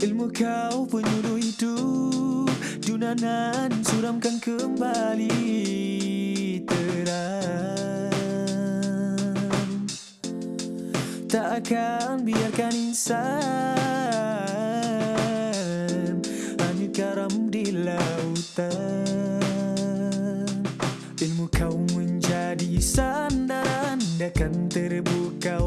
Ilmu kau penyuluh hidup Dunanan suramkan kembali terang. Tak akan biarkan insan Hanyut karam di lautan. Ilmu kau menjadi sandaran Dakan terbuka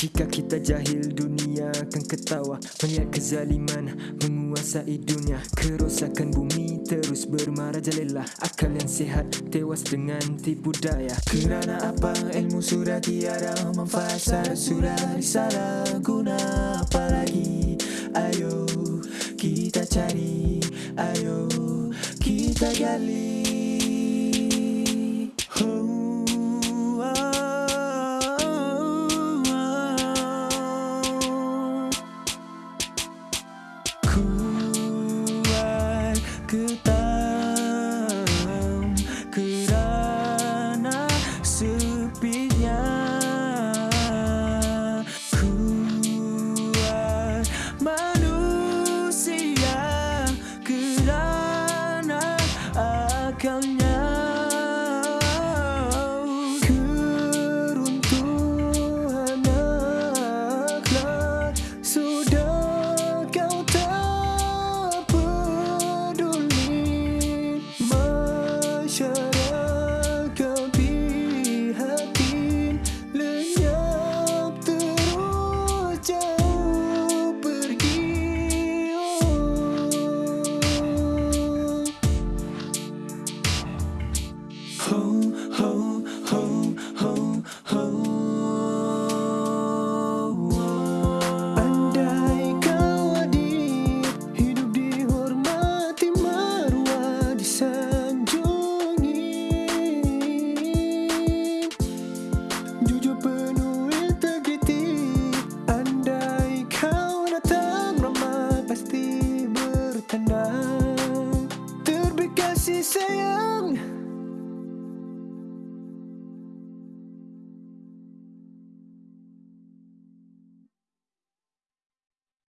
Jika kita jahil dunia akan ketawa. Melihat kezaliman menguasai dunia. Kerosakan bumi terus bermarajalela Akal yang sihat tewas dengan tipu daya. Kerana apa? Ilmu sudah tiada Syarat sudah disalah guna Apalagi ayo kita cari. Ayo kita gali home.